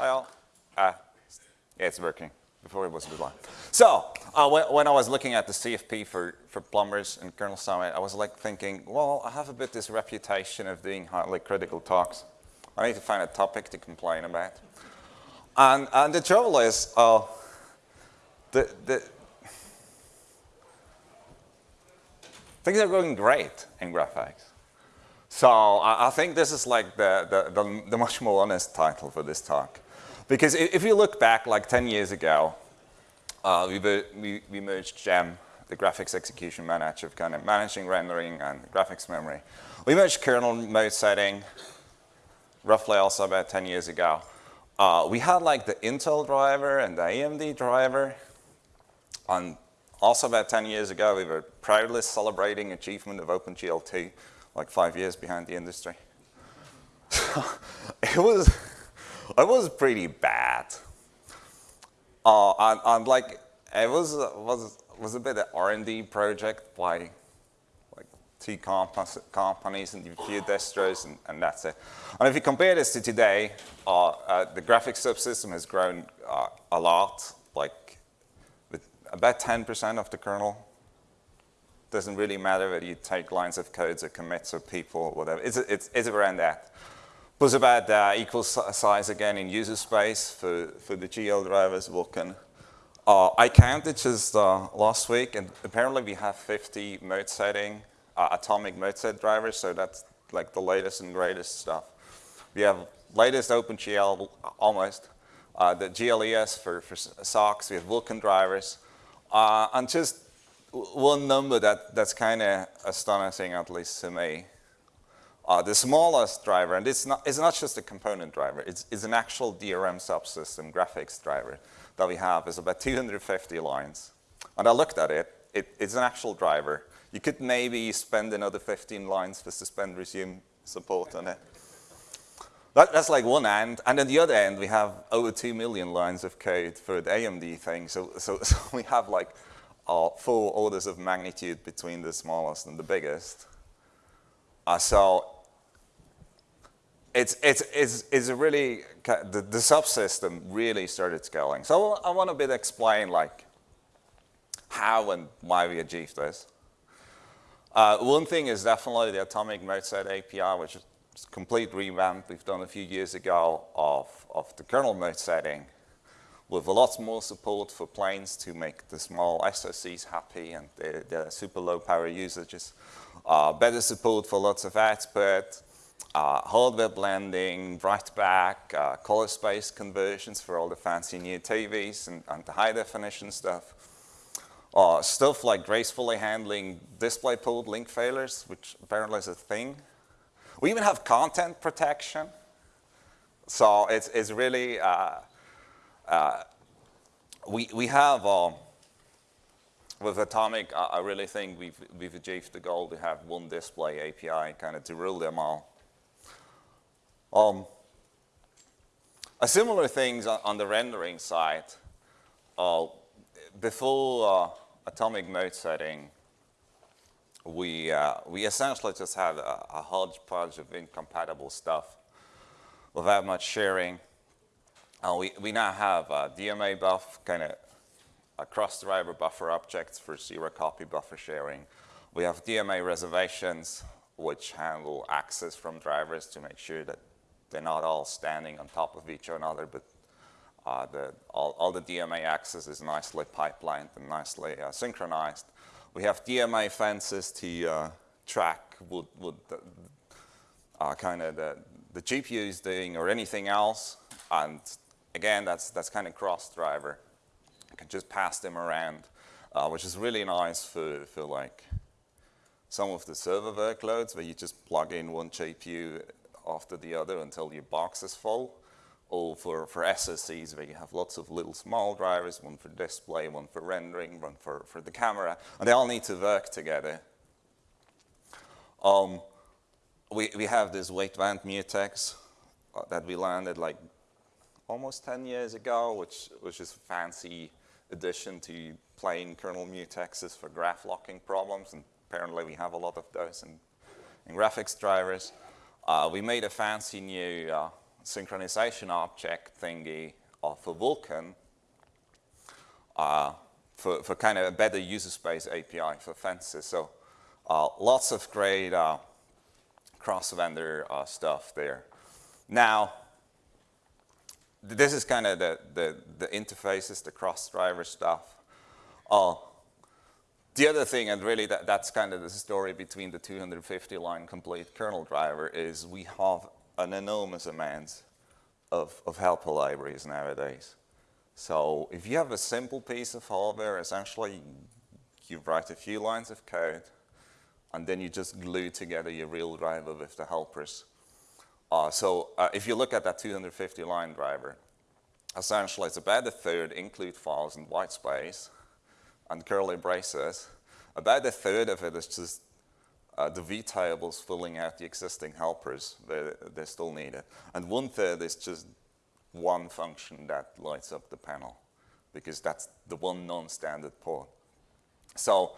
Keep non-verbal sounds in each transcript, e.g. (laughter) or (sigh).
All. Uh, yeah, it's working. Before it was long. So uh, when, when, I was looking at the CFP for, for plumbers and Kernel Summit, I was like thinking, well, I have a bit this reputation of doing highly critical talks. I need to find a topic to complain about. And, and the trouble is, uh, the, the, things are going great in graphics. So I, I think this is like the, the, the, the, much more honest title for this talk. Because if you look back like 10 years ago, uh, we, we, we, merged GEM, the graphics execution manager, kind of managing rendering and graphics memory. We merged kernel mode setting roughly also about 10 years ago. Uh, we had like the Intel driver and the AMD driver. And also about 10 years ago, we were proudly celebrating achievement of OpenGL2 like five years behind the industry. (laughs) it was, it was pretty bad. Uh, and, and like, it was, was, was a bit of R&D project by like two comp companies and a few distros and, and, that's it. And if you compare this to today, uh, uh, the graphics subsystem has grown uh, a lot, like with about 10% of the kernel doesn't really matter whether you take lines of codes or commits or people or whatever. It's, it's, it's around that. Was about uh, equal size again in user space for, for the GL drivers, Vulkan. Uh, I counted just uh, last week, and apparently we have 50 mode setting, uh, atomic mode set drivers, so that's like the latest and greatest stuff. We have latest OpenGL, almost, uh, the GLES for, for SOCs, we have Vulkan drivers, uh, and just one number that, that's kind of astonishing, at least to me. Uh, the smallest driver, and it's not, it's not just a component driver, it's, it's an actual DRM subsystem graphics driver that we have is about 250 lines. And I looked at it, it it's an actual driver. You could maybe spend another 15 lines for suspend resume support on it. That, that's like one end. And then the other end, we have over 2 million lines of code for the AMD thing. So, so, (laughs) so we have like are four orders of magnitude between the smallest and the biggest. Uh, so it's, it's, it's, it's a really, the, the subsystem really started scaling. So I want to bit explain like how and why we achieved this. Uh, one thing is definitely the atomic mode set API, which is complete revamp we've done a few years ago of, of the kernel mode setting with a lot more support for planes to make the small SoCs happy and the, the super low power usages. Uh, better support for lots of output, uh, hardware blending, write-back, uh, color space conversions for all the fancy new TVs and, and the high definition stuff. Uh, stuff like gracefully handling DisplayPort link failures, which apparently is a thing. We even have content protection. So it's, it's really, uh, uh, we, we have, uh, with Atomic, I, I, really think we've, we've achieved the goal to have one display API kind of to rule them all. Um, a similar things on, the rendering side, uh, before uh, atomic mode setting, we, uh, we essentially just had a, a hodgepodge of incompatible stuff without much sharing. Uh, we, we now have a DMA buf, kind of a cross-driver buffer objects for zero copy buffer sharing. We have DMA reservations, which handle access from drivers to make sure that they're not all standing on top of each other, but uh, the, all, all, the DMA access is nicely pipelined and nicely uh, synchronized. We have DMA fences to uh, track what, what the, uh, kind of the, the GPU is doing or anything else, and again, that's, that's kind of cross-driver. You can just pass them around, uh, which is really nice for, for like some of the server workloads where you just plug in one GPU after the other until your box is full. Or for, for SoCs where you have lots of little small drivers, one for display, one for rendering, one for, for the camera, and they all need to work together. Um, we, we have this wait wound mutex uh, that we landed like almost 10 years ago, which, which is a fancy addition to plain kernel mutexes for graph locking problems, and apparently we have a lot of those in, in graphics drivers. Uh, we made a fancy new uh, synchronization object thingy a Vulkan uh, for, for kind of a better user space API for fences. So uh, lots of great uh, cross-vendor stuff there. Now, this is kind of the, the, the interfaces, the cross-driver stuff. Uh, the other thing, and really that, that's kind of the story between the 250 line complete kernel driver, is we have an enormous amount of, of helper libraries nowadays. So if you have a simple piece of hardware, essentially you write a few lines of code, and then you just glue together your real driver with the helpers. Uh, so uh, if you look at that 250 line driver, essentially it's about a third include files in white space and curly braces. About a third of it is just uh, the vtables filling out the existing helpers that they still needed. And one third is just one function that lights up the panel because that's the one non-standard port. So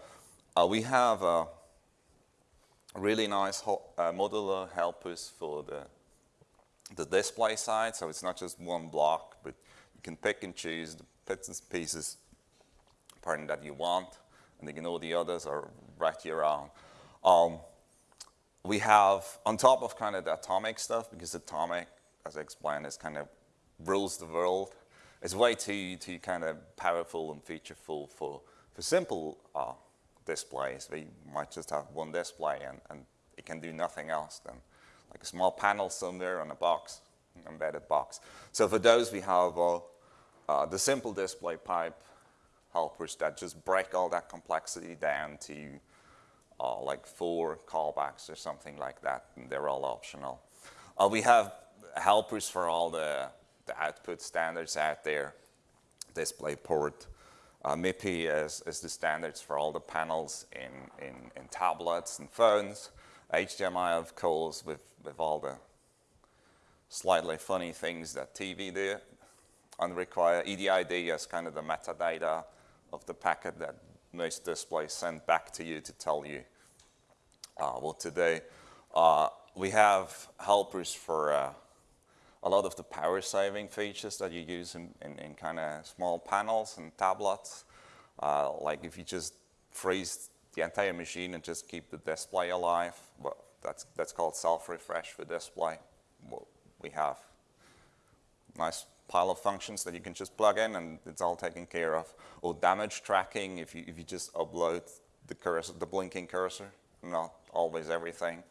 uh, we have uh, really nice uh, modular helpers for the, the display side. So it's not just one block, but you can pick and choose the bits and pieces pardon, that you want, and then you know the others are right here on. Um, we have, on top of kind of the atomic stuff, because atomic, as I explained, is kind of rules the world. It's way too, too kind of powerful and featureful for, for simple uh, displays. We might just have one display and, and it can do nothing else than like a small panel somewhere on a box, embedded box. So for those, we have uh, uh, the simple display pipe helpers that just break all that complexity down to uh, like four callbacks or something like that, and they're all optional. Uh, we have helpers for all the the output standards out there. DisplayPort, uh, MIPI is, is the standards for all the panels in, in, in tablets and phones. HDMI, of course, with, with all the slightly funny things that TV do and require EDID as kind of the metadata of the packet that most displays send back to you to tell you uh, what to do. Uh, we have helpers for uh, a lot of the power saving features that you use in, in, in kind of small panels and tablets. Uh, like if you just freeze the entire machine and just keep the display alive, well, that's, that's called self-refresh for display. Well, we have nice pile of functions that you can just plug in and it's all taken care of. Or damage tracking if you, if you just upload the cursor, the blinking cursor, not always everything.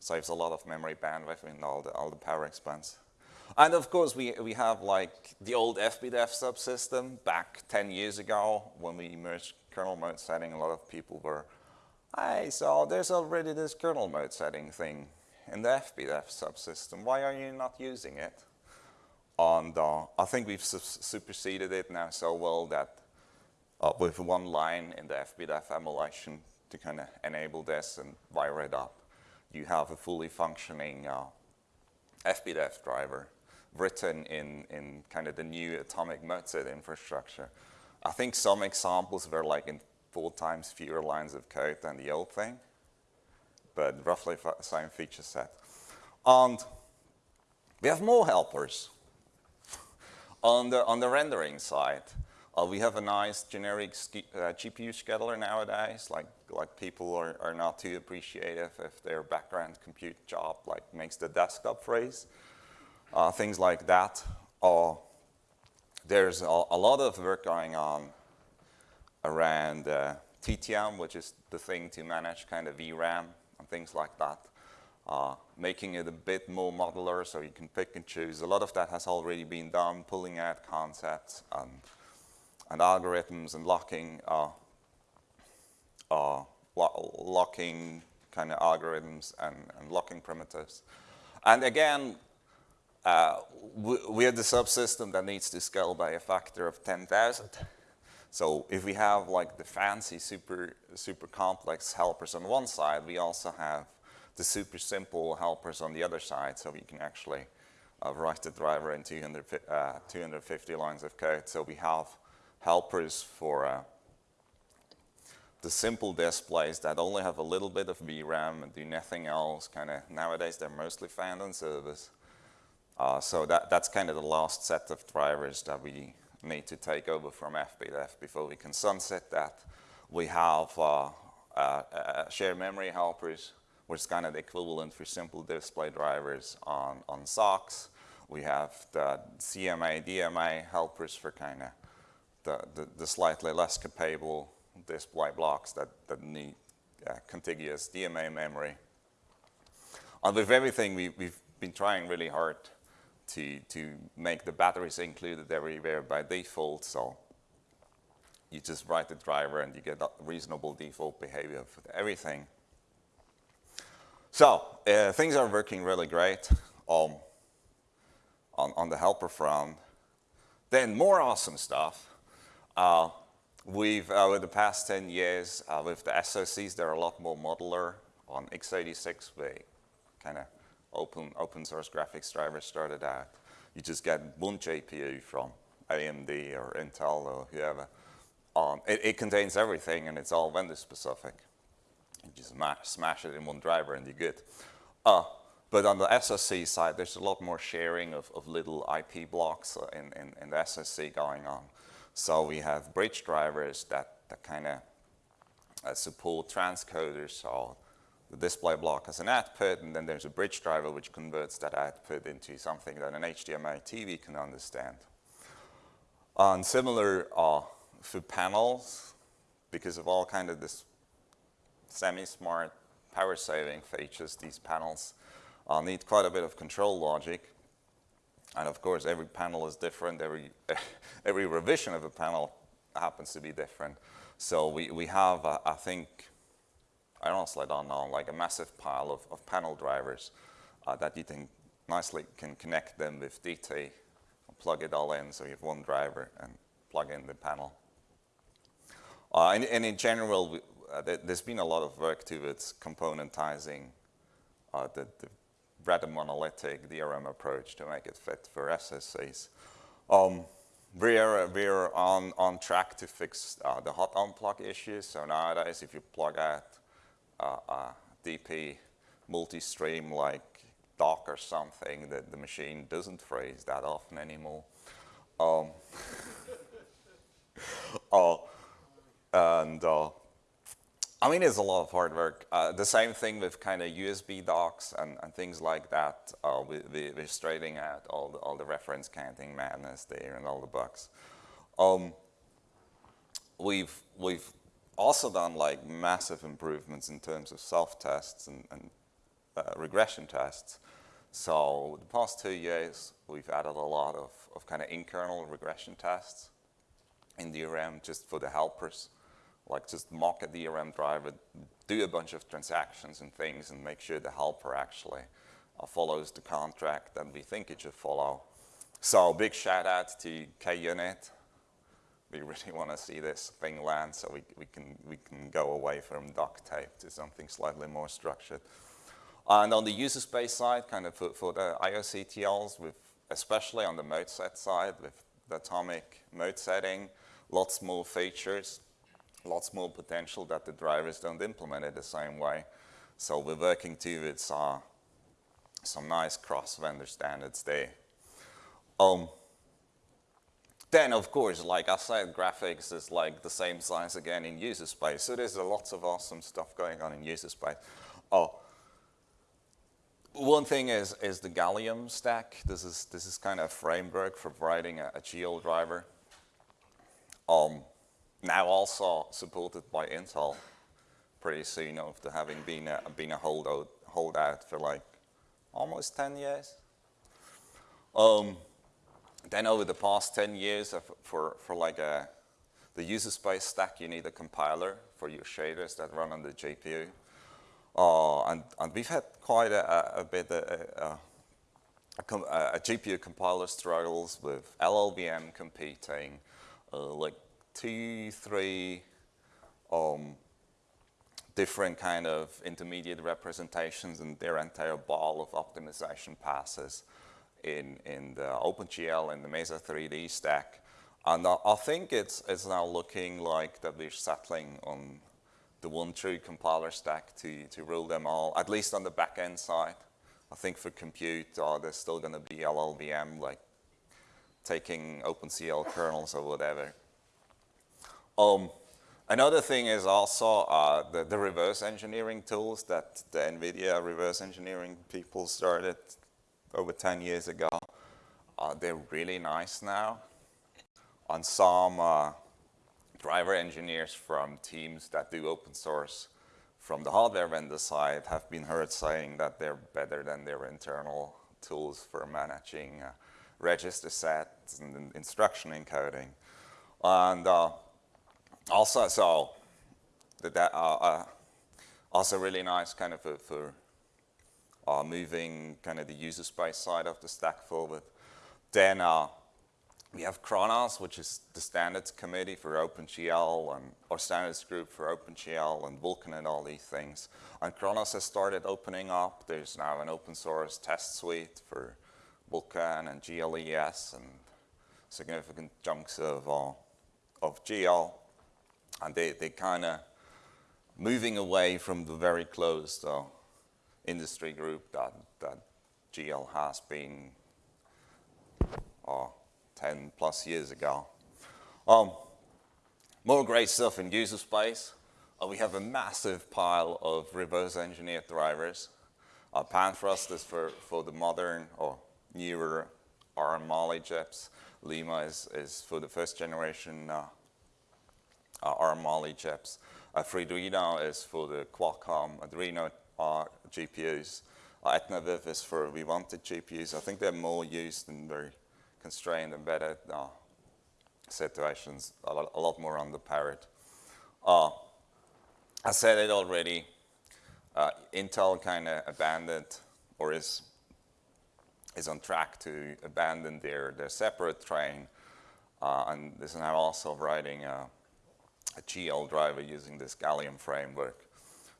Saves a lot of memory bandwidth and all the, all the power expense. And of course, we, we have like the old FBDEV subsystem back 10 years ago when we merged kernel mode setting. A lot of people were, hey, so there's already this kernel mode setting thing in the FBDEV subsystem. Why are you not using it? And uh, I think we've su superseded it now so well that uh, with one line in the FBDEV emulation to kind of enable this and wire it up, you have a fully functioning uh, FBDEV driver written in, in kind of the new atomic mode-set infrastructure. I think some examples were like in four times fewer lines of code than the old thing, but roughly the same feature set. And we have more helpers. On, the, on the rendering side, uh, we have a nice generic uh, GPU scheduler nowadays, like, like people are, are not too appreciative if their background compute job like makes the desktop freeze uh, things like that. Uh, there's a, a, lot of work going on around uh, TTM, which is the thing to manage kind of VRAM and things like that. Uh, making it a bit more modular so you can pick and choose. A lot of that has already been done, pulling out concepts and, and algorithms and locking, uh, uh, lo locking kind of algorithms and, and locking primitives. And again, uh, we, are the subsystem that needs to scale by a factor of 10,000. So if we have like the fancy super, super complex helpers on one side, we also have the super simple helpers on the other side. So we can actually uh, write the driver in 200, uh, 250 lines of code. So we have helpers for uh, the simple displays that only have a little bit of VRAM and do nothing else. Kind of nowadays they're mostly found on servers. Uh, so that, that's kind of the last set of drivers that we need to take over from FBDEV before we can sunset that. We have uh, uh, uh, shared memory helpers, which is kind of the equivalent for simple display drivers on, on SOCs. We have the CMA, DMA helpers for kind of the, the, the, slightly less capable display blocks that, that need uh, contiguous DMA memory. And with everything, we, we've been trying really hard to, to make the batteries included everywhere by default. So you just write the driver and you get reasonable default behavior for everything. So uh, things are working really great um, on, on the helper front. Then more awesome stuff. Uh, we've, uh, over the past 10 years, uh, with the SoCs, they're a lot more modular. On x86, we kind of open, open source graphics drivers started out. You just get one GPU from AMD or Intel or whoever. Um, it, it, contains everything and it's all vendor specific. You just smash it in one driver and you're good. Uh, but on the SoC side, there's a lot more sharing of, of little IP blocks in, in, in, the SoC going on. So we have bridge drivers that, that kind of uh, support transcoders. So the display block as an output, and then there's a bridge driver which converts that output into something that an HDMI TV can understand. And similar uh, for panels, because of all kind of this semi-smart power saving features, these panels uh, need quite a bit of control logic. And of course, every panel is different. Every, (laughs) every revision of a panel happens to be different. So we, we have, uh, I think, I honestly don't know, like a massive pile of, of panel drivers uh, that you can nicely can connect them with DT, plug it all in so you have one driver and plug in the panel. Uh, and, and, in general, uh, there's been a lot of work towards componentizing uh, the, the rather monolithic DRM approach to make it fit for SoCs. Um, we're, we're on, on track to fix uh, the hot unplug issues. So nowadays, if you plug out uh, uh, DP multi-stream like dock or something that the machine doesn't freeze that often anymore. Um, (laughs) uh, and uh, I mean, it's a lot of hard work. Uh, the same thing with kind of USB docks and, and things like that. Uh, we, we, are straightening out all the, all the reference counting madness there and all the bugs. Um, we've, we've also done like massive improvements in terms of self-tests and, and uh, regression tests. So the past two years, we've added a lot of, of kind of in-kernel regression tests in DRM just for the helpers. Like just mock a DRM driver, do a bunch of transactions and things and make sure the helper actually uh, follows the contract that we think it should follow. So big shout out to KUnit we really (laughs) want to see this thing land so we, we, can, we can go away from duct tape to something slightly more structured. And on the user space side, kind of for, for the IOCTLs, with, especially on the mode set side, with the atomic mode setting, lots more features, lots more potential that the drivers don't implement it the same way. So we're working towards uh, some nice cross-vendor standards there. Um, then, of course, like I said, graphics is like the same size again in user space. So there's a lots of awesome stuff going on in user space. Oh, one thing is, is the Gallium stack. This is, this is kind of a framework for writing a, a GL driver. Um, now also supported by Intel pretty soon after having been a, been a holdout, holdout for like almost 10 years. Um, then over the past 10 years for, for like a, the user space stack, you need a compiler for your shaders that run on the GPU. Uh, and, and we've had quite a, a bit a, a, a, GPU compiler struggles with LLVM competing, uh, like two, three um, different kind of intermediate representations and their entire ball of optimization passes in, in the OpenGL and the Mesa 3D stack. And I, think it's, it's now looking like that we're settling on the one true compiler stack to, to rule them all, at least on the back-end side. I think for compute, uh, there's still going to be LLVM, like taking OpenCL kernels or whatever. Um, another thing is also uh, the, the reverse engineering tools that the NVIDIA reverse engineering people started over 10 years ago. Uh, they're really nice now. On some uh, driver engineers from teams that do open source from the hardware vendor side have been heard saying that they're better than their internal tools for managing uh, register sets and instruction encoding. And uh, also, so that uh, uh, also really nice kind of for, for uh, moving kind of the user space side of the stack forward. Then uh, we have Khronos, which is the standards committee for OpenGL and or standards group for OpenGL and Vulkan and all these things. And Khronos has started opening up. There's now an open source test suite for Vulkan and GLES and significant chunks of, uh, of GL. And they, they kind of moving away from the very closed uh, industry group that, that GL has been uh, 10 plus years ago. Um, more great stuff in user space. Uh, we have a massive pile of reverse engineered drivers. Uh, is for, for the modern or newer ARM Mali chips. Lima is, is for the first generation uh, ARM Mali chips. Uh, Freedreno is for the Qualcomm Adreno uh, GPUs. Uh, EtnaViv is for Vivante GPUs. I think they're more used in very constrained embedded uh, situations, a lot, a lot, more on the Parrot. Uh, I said it already, uh, Intel kind of abandoned or is is on track to abandon their, their separate train uh, and this is now also writing a, a, GL driver using this Gallium framework.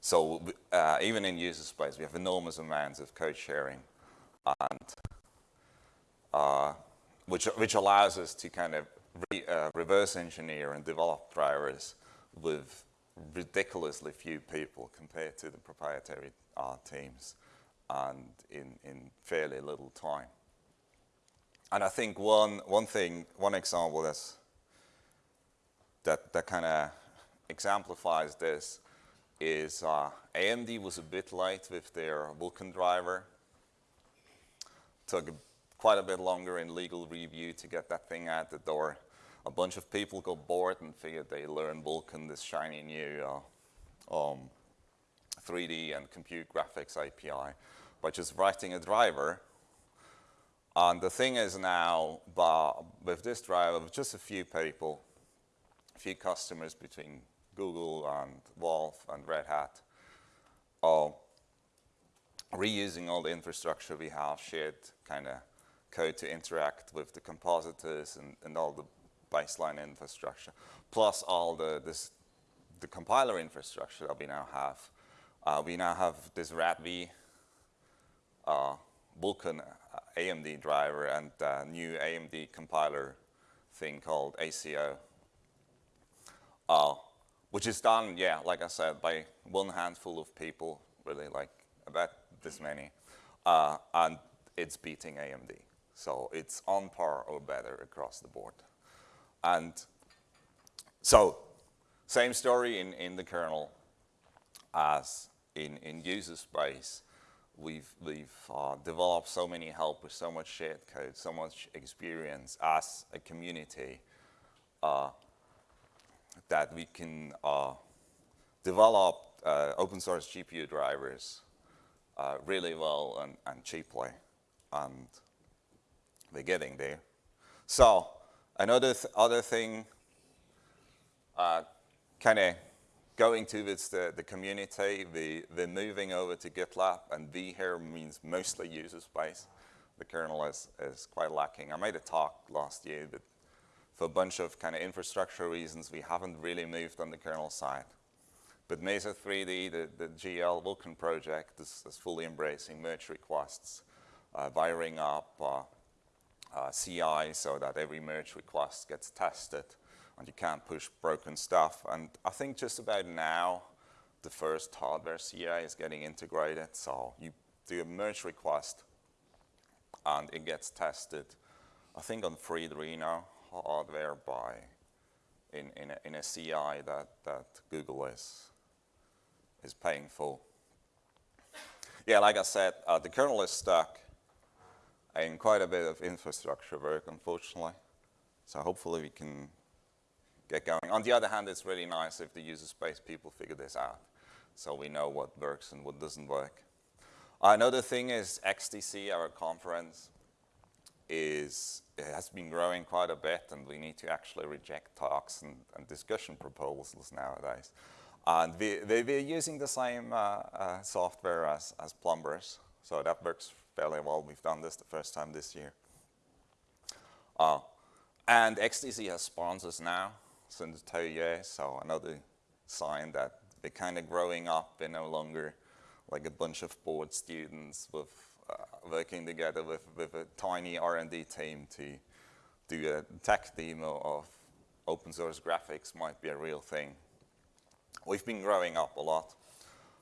So uh, even in user space, we have enormous amounts of code sharing and uh, which, which allows us to kind of re, uh, reverse engineer and develop drivers with ridiculously few people compared to the proprietary uh, teams and in, in fairly little time. And I think one, one thing, one example that's, that, that kind of exemplifies this is uh, AMD was a bit late with their Vulkan driver. Took a quite a bit longer in legal review to get that thing out the door. A bunch of people got bored and figured they learn Vulkan, this shiny new uh, um, 3D and compute graphics API, by just writing a driver. And the thing is now, with this driver, just a few people, few customers between Google and Valve and Red Hat, uh, reusing all the infrastructure we have, shared kind of code to interact with the compositors and, and all the baseline infrastructure, plus all the, this, the compiler infrastructure that we now have. Uh, we now have this RADV uh, Vulkan uh, AMD driver and uh, new AMD compiler thing called ACO, uh, which is done, yeah, like I said, by one handful of people, really like about this many, uh, and it's beating AMD. So it's on par or better across the board. And so same story in, in the kernel as in, in user space. We've, we've uh, developed so many helpers, so much shared code, so much experience as a community uh, that we can uh, develop uh, open source GPU drivers uh, really well and, and cheaply. And we're getting there. So another th other thing, uh, kind of going towards the, the community, the, the moving over to GitLab, and V here means mostly user space. The kernel is, is quite lacking. I made a talk last year that for a bunch of kind of infrastructure reasons, we haven't really moved on the kernel side. But Mesa 3D, the, the GL Vulkan project, is, is fully embracing merge requests, uh, wiring up, uh, uh, CI so that every merge request gets tested and you can't push broken stuff. And I think just about now, the first hardware CI is getting integrated. So you do a merge request, and it gets tested, I think on Freedreno hardware by in, in, a, in a CI that, that Google is, is paying for. Yeah, like I said, uh, the kernel is stuck in quite a bit of infrastructure work, unfortunately. So hopefully we can get going. On the other hand, it's really nice if the user space people figure this out so we know what works and what doesn't work. Another thing is XDC, our conference, is has been growing quite a bit, and we need to actually reject talks and, and discussion proposals nowadays. And we, we, we're using the same uh, uh, software as, as plumbers, so that works fairly well. We've done this the first time this year. Uh, and XDC has sponsors now since two years, so another sign that they're kind of growing up. They're no longer like a bunch of bored students with working together with, with a tiny R&D team to do a tech demo of open source graphics might be a real thing. We've been growing up a lot.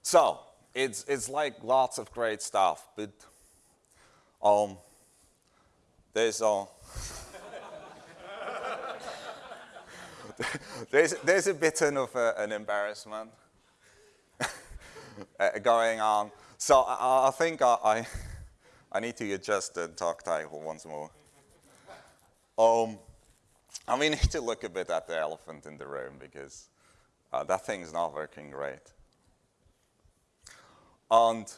So it's, it's like lots of great stuff, but um, there's, uh, (laughs) there's, there's a bit of a, an embarrassment (laughs) uh, going on. So I, I think I, I, I, need to adjust the talk title once more. Um, I mean, (laughs) need to look a bit at the elephant in the room because uh, that thing's not working great. And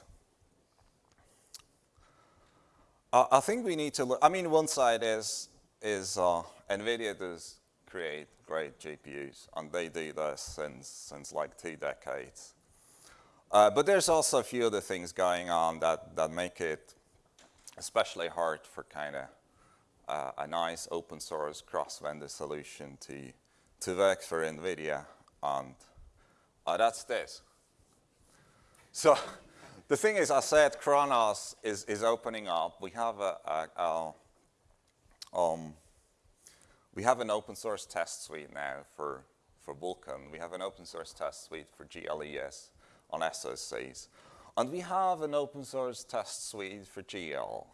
uh, I think we need to look, I mean, one side is, is uh, NVIDIA does create great GPUs, and they do this since, since like two decades. Uh, but there's also a few other things going on that, that make it especially hard for kind of uh, a nice open source cross-vendor solution to, to work for NVIDIA. And uh, that's this. So the thing is, I said Khronos is, is opening up. We have a, a, a um, we have an open source test suite now for, for Vulkan. We have an open source test suite for GLES on SoCs. And we have an open source test suite for GL,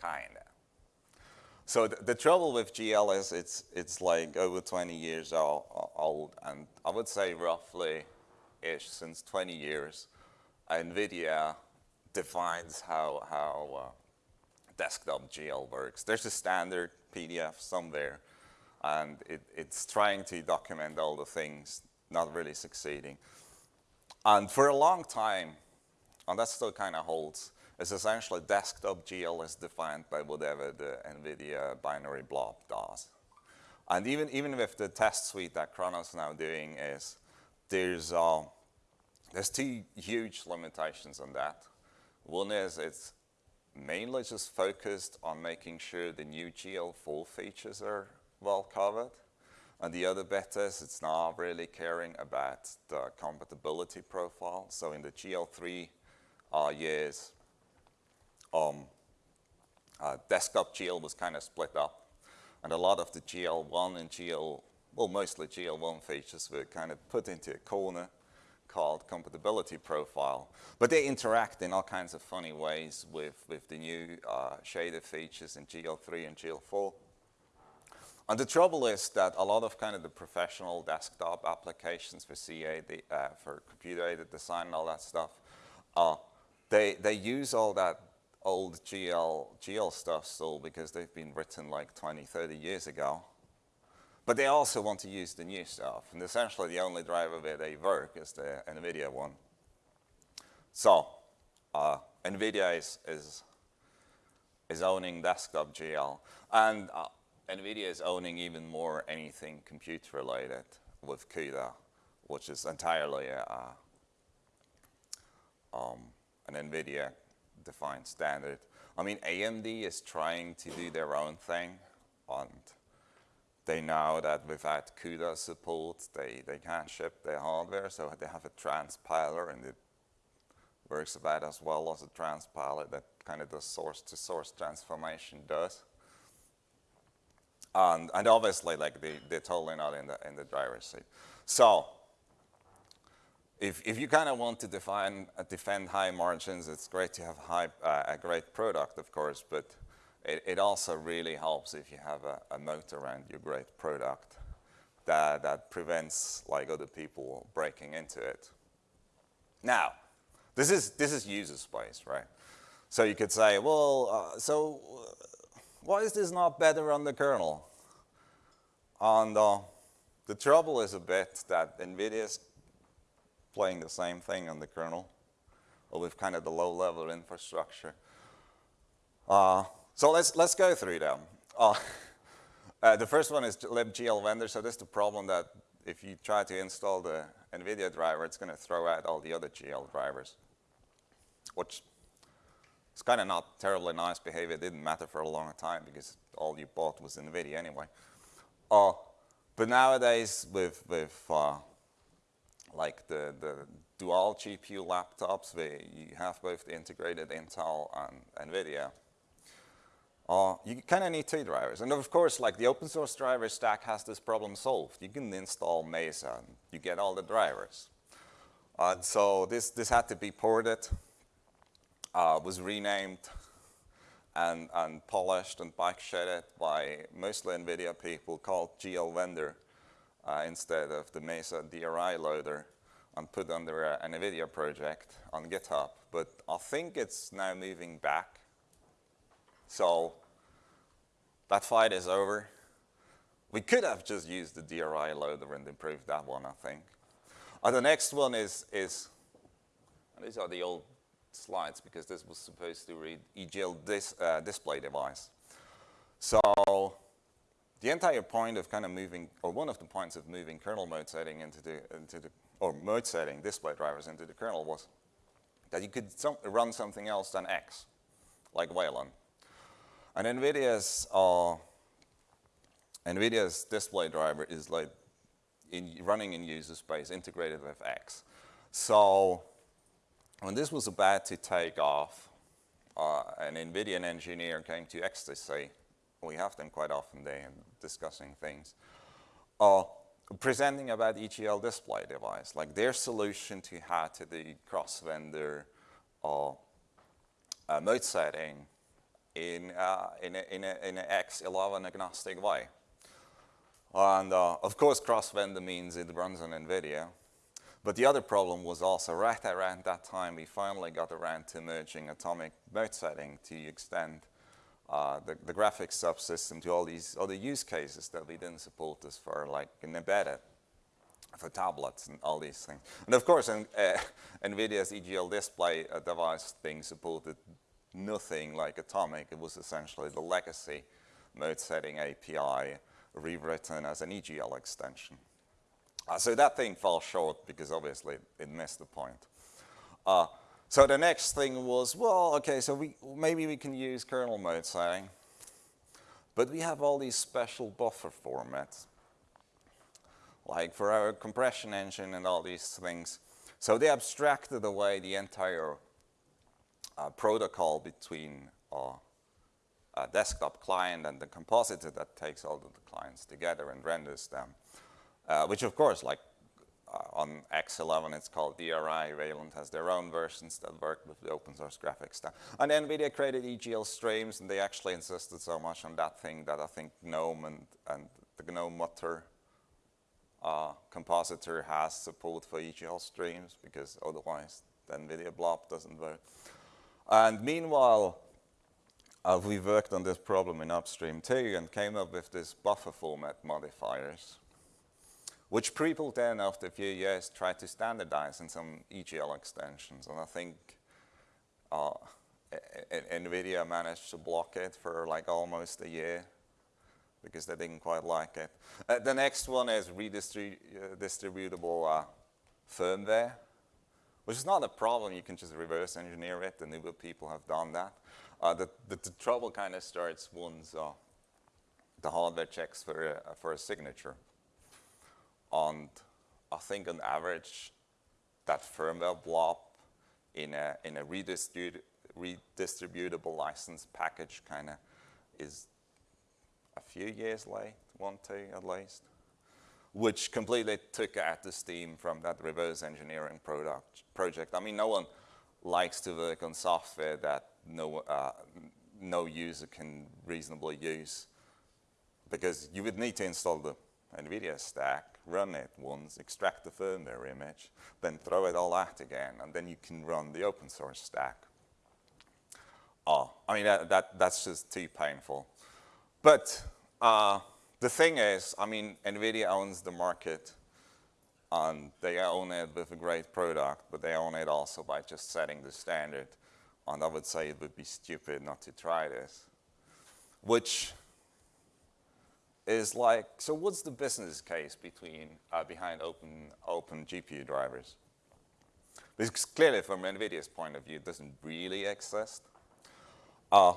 kinda. So th the trouble with GL is it's, it's like over 20 years old, and I would say roughly-ish since 20 years, NVIDIA defines how, how uh, desktop GL works. There's a standard PDF somewhere, and it, it's trying to document all the things, not really succeeding. And for a long time, and that still kind of holds, is essentially desktop GL is defined by whatever the NVIDIA binary blob does. And even, even with the test suite that Khronos is now doing is, there's, uh, there's two huge limitations on that. One is it's mainly just focused on making sure the new GL4 features are well covered. And the other bit is it's not really caring about the compatibility profile. So in the GL3 uh, years, um, uh, desktop GL was kind of split up. And a lot of the GL1 and GL, well, mostly GL1 features were kind of put into a corner called compatibility profile. But they interact in all kinds of funny ways with, with the new uh, shader features in GL3 and GL4. And the trouble is that a lot of kind of the professional desktop applications for CA, uh, for computer-aided design and all that stuff, uh, they, they use all that old GL, GL stuff still because they've been written like 20, 30 years ago. But they also want to use the new stuff. And essentially the only driver where they work is the NVIDIA one. So uh, NVIDIA is, is, is owning desktop GL. And uh, NVIDIA is owning even more anything compute related with CUDA, which is entirely a, um, an NVIDIA defined standard. I mean, AMD is trying to do their own thing, and they know that without CUDA support, they, they can't ship their hardware, so they have a transpiler, and it works about as well as a transpiler that kind of the source-to-source -source transformation does. And, and obviously, like, they, they're totally not in the, in the driver's seat. So, if, if you kind of want to define, uh, defend high margins, it's great to have high, uh, a great product, of course, but it, it also really helps if you have a, a moat around your great product that, that prevents like other people breaking into it. Now, this is, this is user space, right? So you could say, well, uh, so why is this not better on the kernel? And uh, the trouble is a bit that NVIDIA is playing the same thing on the kernel, with kind of the low-level infrastructure. Uh, so let's, let's go through them. Uh, (laughs) uh, the first one is libgl vendor. So this is the problem that if you try to install the NVIDIA driver, it's going to throw out all the other GL drivers, which is kind of not terribly nice behavior. It didn't matter for a long time because all you bought was NVIDIA anyway. Uh, but nowadays, with, with uh, like the, the dual GPU laptops where you have both the integrated Intel and NVIDIA, uh, you kind of need two drivers. And of course, like the open source driver stack has this problem solved. You can install Mesa, and you get all the drivers. Uh, so this, this had to be ported, uh, was renamed, and, and polished and bike shedded by mostly NVIDIA people called GL Vendor uh, instead of the Mesa DRI loader and put under an NVIDIA project on GitHub. But I think it's now moving back so that fight is over. We could have just used the DRI loader and improved that one, I think. Uh, the next one is, is these are the old slides because this was supposed to read EGL dis, uh, display device. So the entire point of kind of moving, or one of the points of moving kernel mode setting into the, into the or mode setting display drivers into the kernel was that you could some, run something else than X, like Wayland. And NVIDIA's, uh, NVIDIA's display driver is like in, running in user space integrated with X. So when this was about to take off, uh, an NVIDIA engineer came to XDC. We have them quite often there discussing things. Uh, presenting about EGL display device, like their solution to how to do cross-vendor uh, uh, mode setting in, uh, in, in, a, in an X11 agnostic way. And uh, of course, cross-vendor means it runs on NVIDIA. But the other problem was also right around that time, we finally got around to merging atomic mode setting to extend uh, the, the graphics subsystem to all these other use cases that we didn't support as far, like in embedded for tablets and all these things. And of course, in, uh, (laughs) NVIDIA's EGL display uh, device thing supported nothing like Atomic. It was essentially the legacy mode setting API rewritten as an EGL extension. Uh, so that thing fell short because obviously it missed the point. Uh, so the next thing was, well, okay, so we, maybe we can use kernel mode setting, but we have all these special buffer formats, like for our compression engine and all these things. So they abstracted away the entire uh, protocol between uh, a desktop client and the compositor that takes all of the clients together and renders them, uh, which of course, like uh, on X11, it's called DRI. Wayland has their own versions that work with the open source graphics stuff. And NVIDIA created EGL streams, and they actually insisted so much on that thing that I think GNOME and, and the GNOME Mutter uh, compositor has support for EGL streams, because otherwise the NVIDIA blob doesn't work. And meanwhile, uh, we worked on this problem in upstream too and came up with this buffer format modifiers, which people then, after a few years, tried to standardize in some EGL extensions. And I think uh, NVIDIA managed to block it for like almost a year because they didn't quite like it. Uh, the next one is redistributable uh, firmware which is not a problem. You can just reverse engineer it. The Nouveau people have done that. Uh, the, the, the, trouble kind of starts once uh, the hardware checks for for a signature. And I think on average, that firmware blob in a, in a redistributable license package kind of is a few years late, one, two at least. which completely took out the steam from that reverse engineering product, project. I mean, no one likes to work on software that no, uh, no user can reasonably use because you would need to install the NVIDIA stack, run it once, extract the firmware image, then throw it all out again, and then you can run the open source stack. Oh, I mean, that, that that's just too painful. But uh, the thing is, I mean, NVIDIA owns the market, and they own it with a great product, but they own it also by just setting the standard. And I would say it would be stupid not to try this, which is like, so what's the business case between, uh, behind open, open GPU drivers? Because clearly from NVIDIA's point of view, it doesn't really exist. Uh,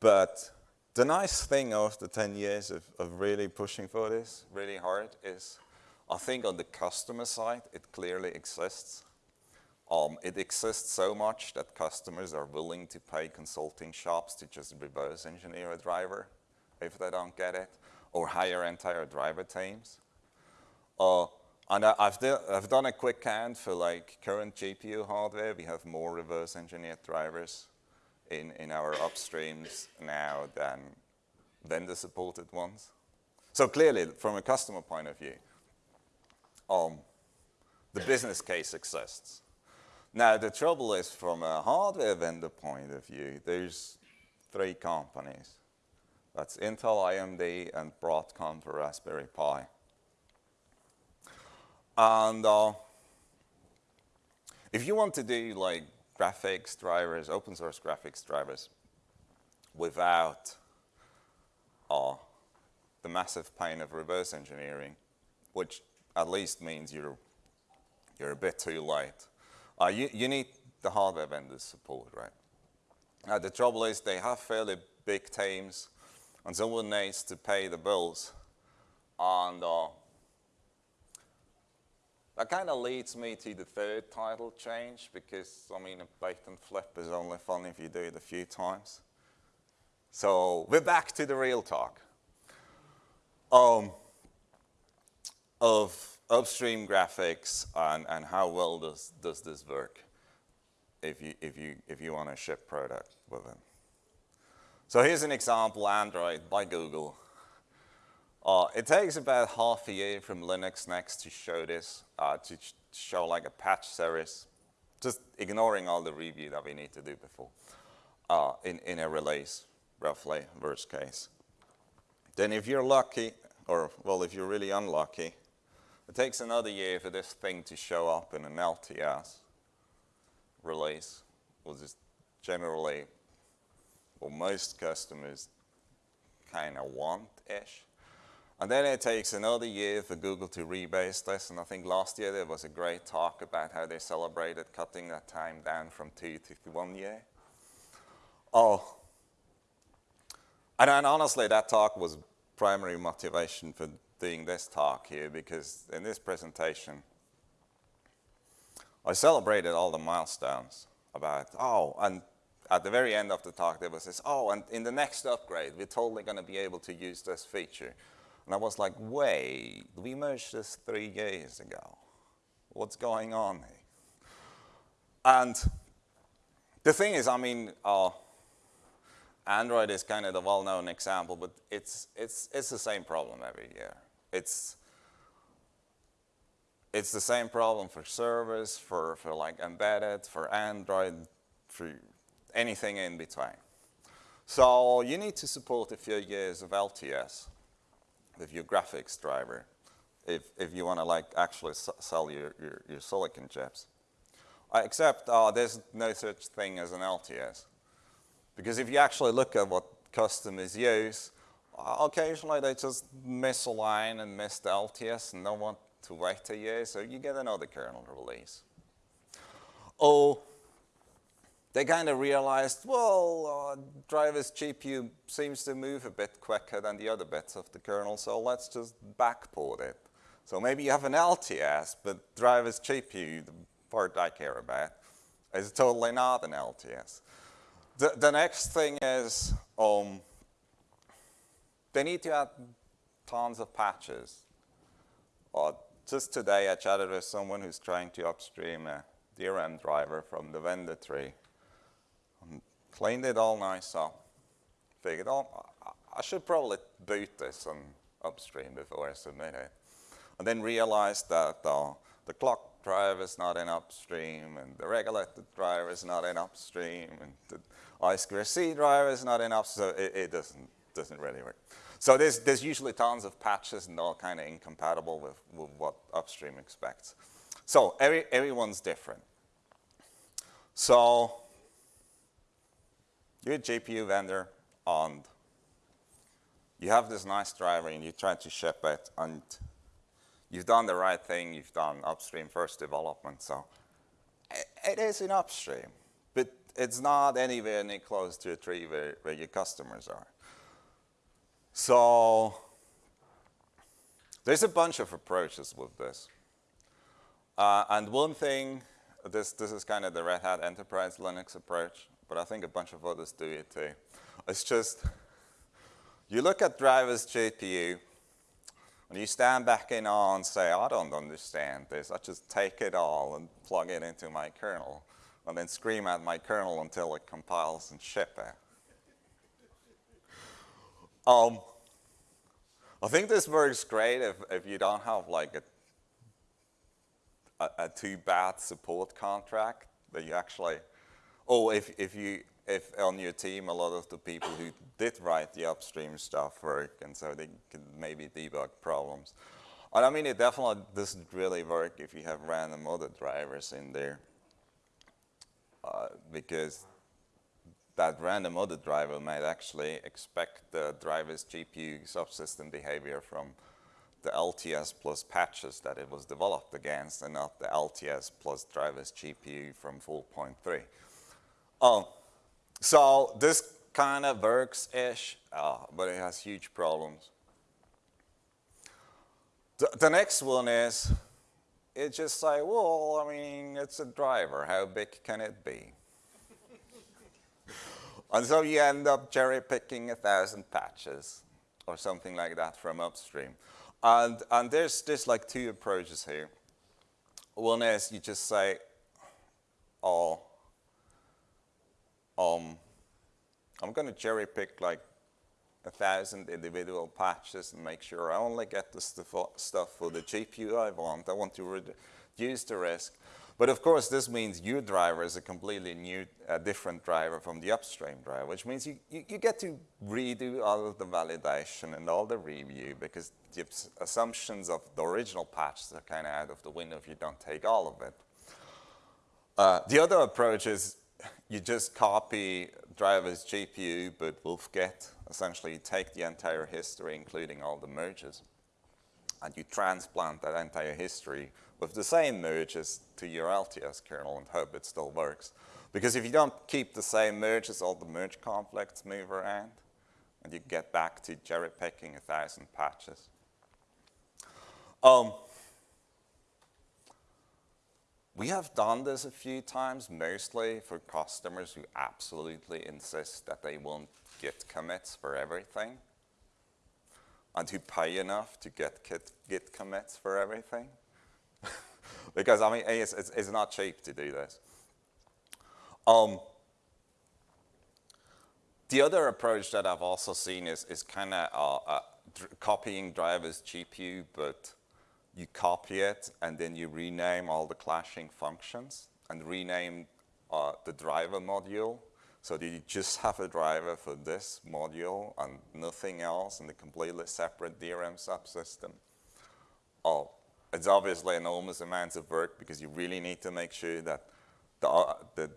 but the nice thing after 10 years of, of really pushing for this really hard is I think on the customer side, it clearly exists. Um, it exists so much that customers are willing to pay consulting shops to just reverse engineer a driver if they don't get it or hire entire driver teams. Uh, and I, have I've done a quick count for like current GPU hardware. We have more reverse engineered drivers in, in our upstreams now than vendor supported ones. So clearly, from a customer point of view, um, the business case exists. Now, the trouble is from a hardware vendor point of view, there's three companies. That's Intel, AMD, and Broadcom for Raspberry Pi. And uh, if you want to do like graphics drivers, open source graphics drivers, without uh, the massive pain of reverse engineering, which at least means you're, you're a bit too late. Uh, you, you need the hardware vendors support, right? Uh, the trouble is they have fairly big teams and someone needs to pay the bills. And uh, that kind of leads me to the third title change because, I mean, a bait and flip is only fun if you do it a few times. So we're back to the real talk um, of upstream graphics and, and how well does, does this work if you, if, you, if you want to ship product with it. So here's an example, Android by Google. Uh, it takes about half a year from Linux Next to show this, uh, to show like a patch series, just ignoring all the review that we need to do before uh, in, in a release, roughly, worst case. Then if you're lucky, or well, if you're really unlucky, it takes another year for this thing to show up in an LTS release, which is generally well, most customers kind of want-ish. And then it takes another year for Google to rebase this, and I think last year there was a great talk about how they celebrated cutting that time down from two to one year. Oh, and, and honestly, that talk was primary motivation for doing this talk here, because in this presentation, I celebrated all the milestones about, oh, and at the very end of the talk, there was this, oh, and in the next upgrade, we're totally going to be able to use this feature. And I was like, wait, we merged this three years ago. What's going on here? And the thing is, I mean, uh, Android is kind of the well-known example, but it's, it's, it's the same problem every year. It's, it's the same problem for servers, for, for like embedded, for Android, for anything in between. So you need to support a few years of LTS with your graphics driver if, if you want to like actually sell your, your, your, silicon chips. Uh, except uh, there's no such thing as an LTS. Because if you actually look at what customers use, uh, occasionally they just miss a line and miss the LTS and don't want to wait a year, so you get another kernel release. Oh they kind of realized, well, uh, driver's GPU seems to move a bit quicker than the other bits of the kernel, so let's just backport it. So maybe you have an LTS, but driver's GPU, the part I care about, is totally not an LTS. The, the next thing is um, they need to add tons of patches Uh, just today I chatted with someone who's trying to upstream a DRM driver from the vendor tree. Cleaned it all nice up. Figured, oh, I should probably boot this and upstream before I submit it. And then realized that uh, the clock driver is not in upstream, and the regulator driver is not in upstream, and the I2C driver is not in upstream, so it, it doesn't, doesn't really work. So there's, there's usually tons of patches and all kind of incompatible with, with what upstream expects. So every, everyone's different. So you're a GPU vendor and you have this nice driver and you try to ship it and you've done the right thing, you've done upstream first development, so it is in upstream, but it's not anywhere near close to a tree where, where your customers are. So there's a bunch of approaches with this. Uh, and one thing, this, this is kind of the Red Hat Enterprise Linux approach, but I think a bunch of others do it too. It's just, you look at drivers GPU, and you stand back in awe and say, I don't understand this. I just take it all and plug it into my kernel, and then scream at my kernel until it compiles and ship it. Um, I think this works great if, if you don't have like a, a, a too bad support contract that you actually, oh, if, if you, if on your team a lot of the people who did write the upstream stuff work and so they can maybe debug problems. And I mean, it definitely doesn't really work if you have random other drivers in there uh, because that random other driver might actually expect the driver's GPU subsystem behavior from the LTS plus patches that it was developed against and not the LTS plus driver's GPU from 4.3. Oh, so this kind of works-ish, uh, but it has huge problems. The, the next one is, it just say, well, I mean, it's a driver. How big can it be? (laughs) And so you end up cherry picking a thousand patches or something like that from upstream. And, and there's, there's like two approaches here. One is you just say, oh, um, I'm going to cherry pick like a thousand individual patches and make sure I only get the stuff for the GPU I want. I want to reduce the risk. But of course, this means your driver is a completely new, uh, different driver from the upstream driver, which means you, you, you, get to redo all of the validation and all the review because the assumptions of the original patch are kind of out of the window if you don't take all of it. Uh, the other approach is (laughs) you just copy driver's GPU, but wolfget. Essentially, you take the entire history, including all the merges, and you transplant that entire history with the same merges to your LTS kernel and hope it still works. Because if you don't keep the same merges, all the merge conflicts move around, and you get back to cherry picking a thousand patches. Um, we have done this a few times, mostly for customers who absolutely insist that they want Git commits for everything and who pay enough to get Git Git commits for everything. (laughs) because, I mean, it's, it's, it's, not cheap to do this. Um, the other approach that I've also seen is, is kind of uh, uh, copying drivers GPU, but you copy it and then you rename all the clashing functions and rename uh, the driver module so that you just have a driver for this module and nothing else in a completely separate DRM subsystem. Oh, it's obviously enormous amounts of work because you really need to make sure that the, uh, the,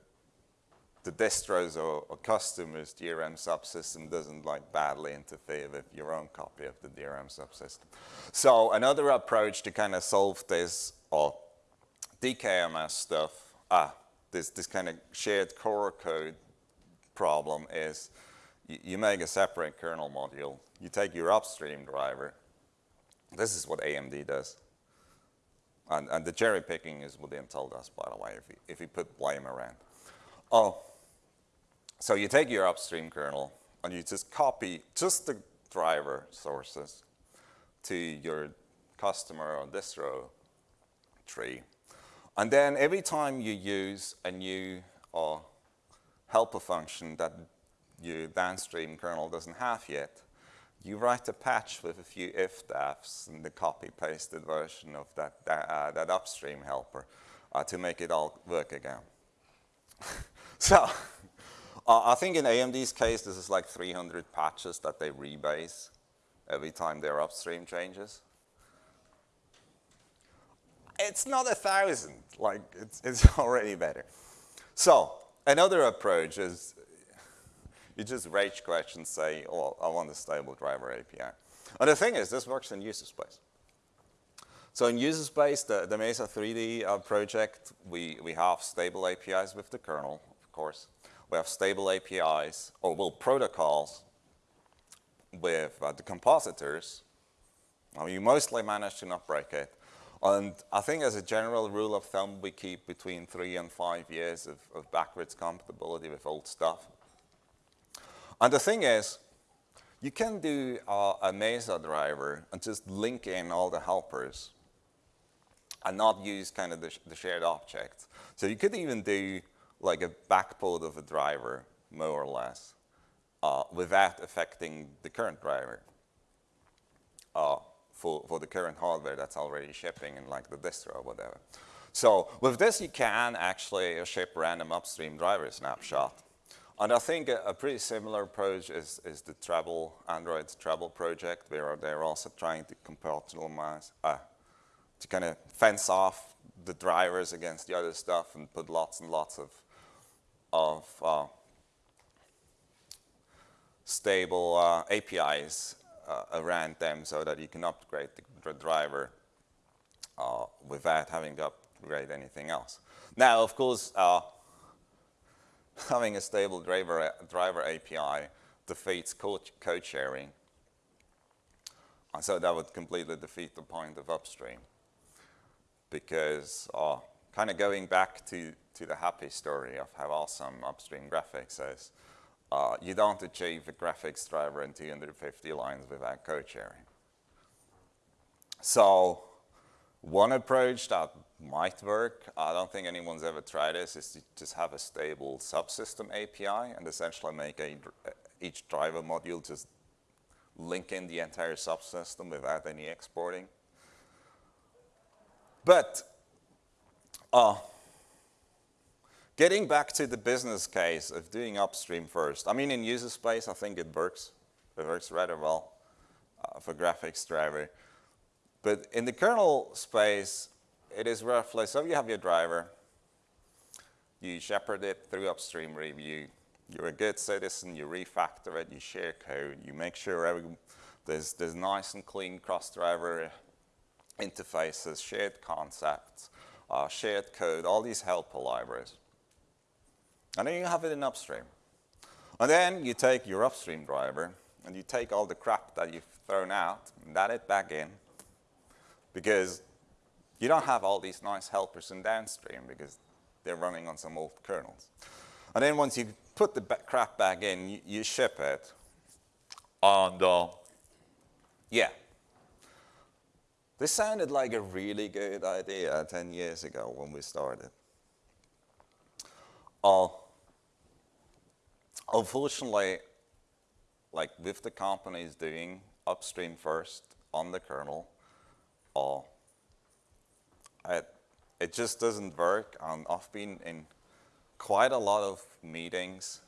the distros or, or, customers DRM subsystem doesn't like badly interfere with your own copy of the DRM subsystem. So another approach to kind of solve this or DKMS stuff, ah, this, this kind of shared core code problem is you, you make a separate kernel module, you take your upstream driver, this is what AMD does. And, and the cherry picking is what Intel does, by the way, if you, if you put blame around. Oh, so you take your upstream kernel and you just copy just the driver sources to your customer or distro tree. And then every time you use a new uh, helper function that your downstream kernel doesn't have yet, you write a patch with a few if-defs and the copy-pasted version of that, that, uh, that upstream helper uh, to make it all work again. (laughs) so uh, I think in AMD's case, this is like 300 patches that they rebase every time their upstream changes. It's not a thousand, like it's, it's (laughs) already better. So another approach is (laughs) you just rage quit and say, oh, I want a stable driver API. And the thing is, this works in user space. So in user space, the, the Mesa 3D uh, project, we, we have stable APIs with the kernel, of course. We have stable APIs, or well, protocols with uh, the compositors. Well, you mostly manage to not break it. And I think as a general rule of thumb, we keep between three and five years of, of backwards compatibility with old stuff. And the thing is, you can do uh, a Mesa driver and just link in all the helpers and not use kind of the, sh the shared objects. So you could even do like a backport of a driver, more or less, uh, without affecting the current driver uh, for, for the current hardware that's already shipping in like the distro or whatever. So with this, you can actually ship random upstream driver snapshot and I think a, a pretty similar approach is, is the Treble, Android's Treble project, where they're also trying to compartmentalize, uh, to kind of fence off the drivers against the other stuff and put lots and lots of, of uh, stable uh, APIs uh, around them so that you can upgrade the, driver uh, without having to upgrade anything else. Now, of course, uh, (laughs) having a stable driver, driver API defeats code, code sharing. And so that would completely defeat the point of upstream. Because uh, kind of going back to, to the happy story of how awesome upstream graphics is, uh, you don't achieve a graphics driver in 250 lines without code sharing. So one approach that might work, I don't think anyone's ever tried this, is to just have a stable subsystem API and essentially make a, each driver module just link in the entire subsystem without any exporting. But uh, getting back to the business case of doing upstream first, I mean in user space I think it works. It works rather well uh, for graphics driver. But in the kernel space, it is roughly, so you have your driver, you shepherd it through upstream review, you're a good citizen, you refactor it, you share code, you make sure every, there's, there's nice and clean cross-driver interfaces, shared concepts, uh, shared code, all these helper libraries. And then you have it in upstream. And then you take your upstream driver and you take all the crap that you've thrown out and add it back in because you don't have all these nice helpers in downstream because they're running on some old kernels. And then once you put the crap back in, you, you ship it. And uh, yeah, this sounded like a really good idea 10 years ago when we started. Uh, unfortunately, like with the companies doing upstream first on the kernel, uh, it, it just doesn't work. And I've been in quite a lot of meetings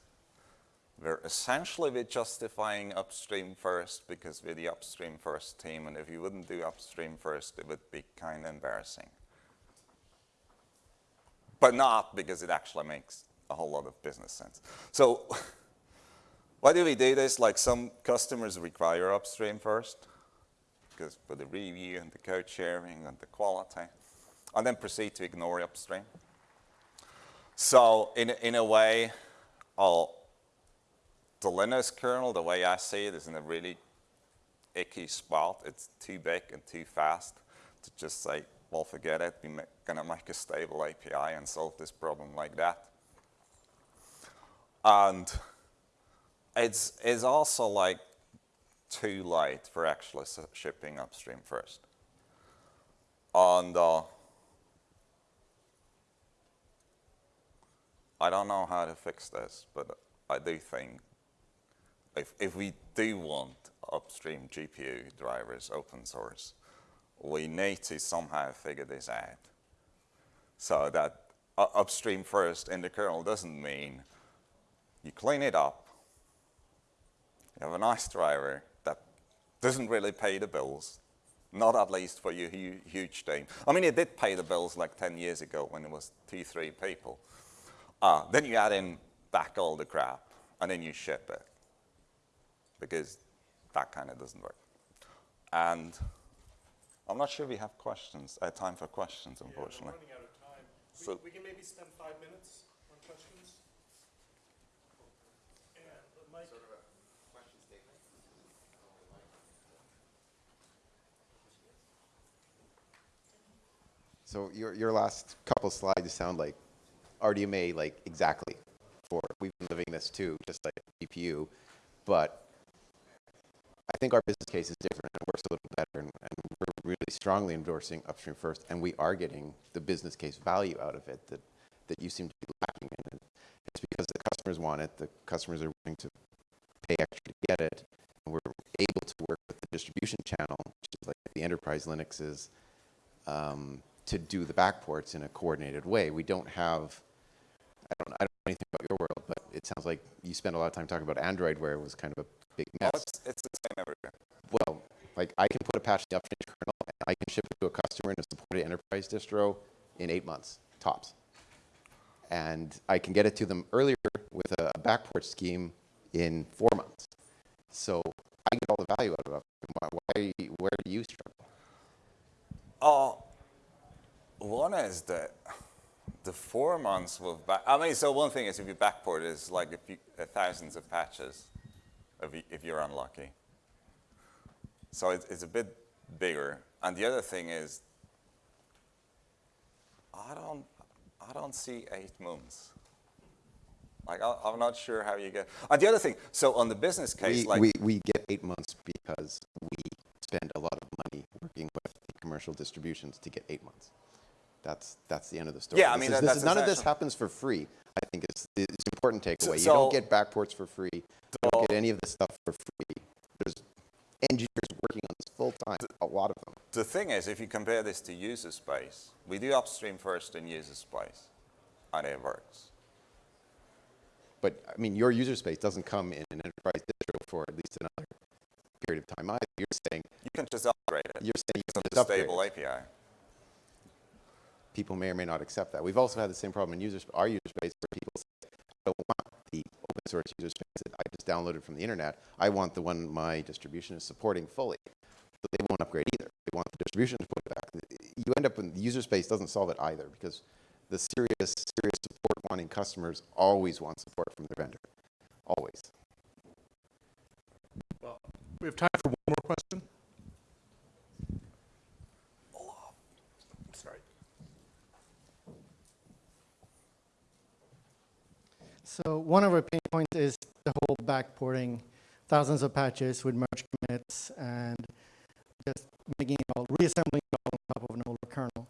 where essentially we're justifying upstream first because we're the upstream first team. And if you wouldn't do upstream first, it would be kind of embarrassing. But not because it actually makes a whole lot of business sense. So (laughs) why do we do this? Like some customers require upstream first because for the review and the code sharing and the quality and then proceed to ignore upstream. So in, in a way, oh, the Linux kernel, the way I see it, is in a really icky spot. It's too big and too fast to just say, well, forget it. We're going to make a stable API and solve this problem like that. And it's, it's also like too late for actually shipping upstream first. And uh, I don't know how to fix this, but I do think if, if we do want upstream GPU drivers open source, we need to somehow figure this out. So that uh, upstream first in the kernel doesn't mean you clean it up, you have a nice driver that doesn't really pay the bills, not at least for your hu huge team. I mean, it did pay the bills like 10 years ago when it was two, three people. Uh, then you add in back all the crap, and then you ship it because that kind of doesn't work. And I'm not sure we have questions, uh, time for questions, unfortunately. Yeah, we're running out of time. We, So- we can maybe spend five minutes on questions. And Mike, So your, your last couple slides sound like RDMA, like exactly for, we've been living this too, just like GPU, but I think our business case is different and works a little better, and, and we're really strongly endorsing upstream first, and we are getting the business case value out of it that, that you seem to be lacking in. It's because the customers want it, the customers are willing to pay extra to get it, and we're able to work with the distribution channel, which is like the enterprise Linuxes, um, to do the backports in a coordinated way. We don't have, I don't, I don't know anything about your world, it sounds like you spend a lot of time talking about Android where it was kind of a big Oh, mess. it's, it's the same everywhere. Well, like I can put a patch in the kernel and I can ship it to a customer in a supported enterprise distro in eight months, tops. And I can get it to them earlier with a, a backport scheme in four months. So I get all the value out of it. Why, why where do you struggle? Oh, one is that the four months with back, I mean, so one thing is if you backport is like if you, uh, thousands of patches if, you, if you're unlucky. So it's, it's a bit bigger. And the other thing is, I don't, I don't see eight months. Like, I, I'm not sure how you get, and the other thing, so on the business case, we, like, we, we get eight months because we spend a lot of money working with the commercial distributions to get eight months. That's, that's the end of the story. Yeah, I mean, is- that- is- None of this happens for free. I think it's, it's an important takeaway. you so- don't get backports for free. You don't get any of this stuff for free. There's engineers working on this full time, a lot of them. The thing is, if you compare this to user space, we do upstream first in user space, and it works. But I mean, your user space doesn't come in an enterprise distro for at least another period of time either. You're saying, You can just upgrade it. you're saying you It's can a just upgrade stable. API. People may or may not accept that. We've also had the same problem in user, our user space where people say, I don't want the open source user space that I just downloaded from the internet. I want the one my distribution is supporting fully. But they won't upgrade either. They want the distribution to put it back. You end up in the user space doesn't solve it either because the serious, serious support wanting customers always want support from their vendor. Always. well, we have time for one more question. Sorry. So one of our pain points is the whole backporting thousands of patches with merge commits and just making it all, reassembling it all on top of an older kernel.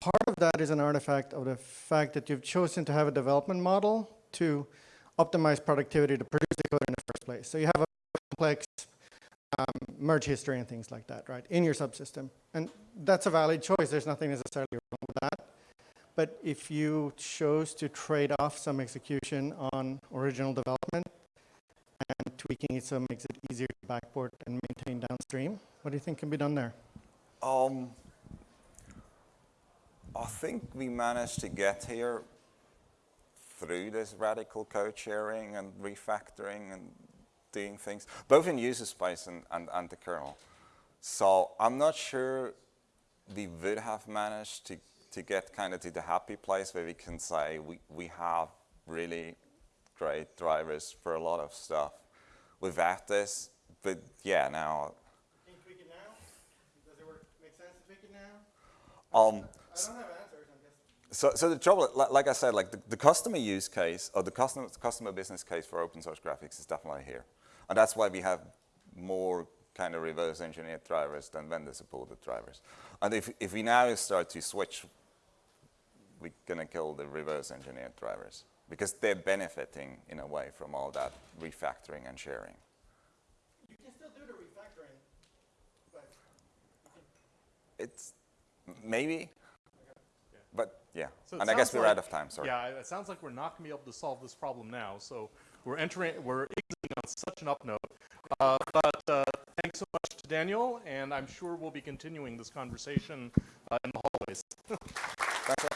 Part of that is an artifact of the fact that you've chosen to have a development model to optimize productivity to produce the code in the first place. So you have a complex um, merge history and things like that, right, in your subsystem. And that's a valid choice. There's nothing necessarily wrong with that. But if you chose to trade off some execution on original development and tweaking it so it makes it easier to backport and maintain downstream, what do you think can be done there? Um, I think we managed to get here through this radical code sharing and refactoring and doing things, both in user space and, and, and the kernel. So I'm not sure we would have managed to, to get kind of to the happy place where we can say we, we have really great drivers for a lot of stuff without this. But yeah, now, Can you tweak it now? Does it work, make sense to tweak it now? um, I don't have answers. So, so the trouble, like I said, like the, the customer use case or the customer, customer business case for open source graphics is definitely here. And that's why we have more kind of reverse engineered drivers than vendor supported drivers. And if, if we now start to switch, we're going to kill the reverse engineered drivers because they're benefiting in a way from all that refactoring and sharing. You can still do the refactoring, but It's maybe, but yeah. So and I guess we're out of time, sorry. Yeah, it sounds like we're not going to be able to solve this problem now. So we're entering, we're exiting on such an up note. Uh, but uh, thanks so much to Daniel, and I'm sure we'll be continuing this conversation uh, in the hallways. Thanks, sir.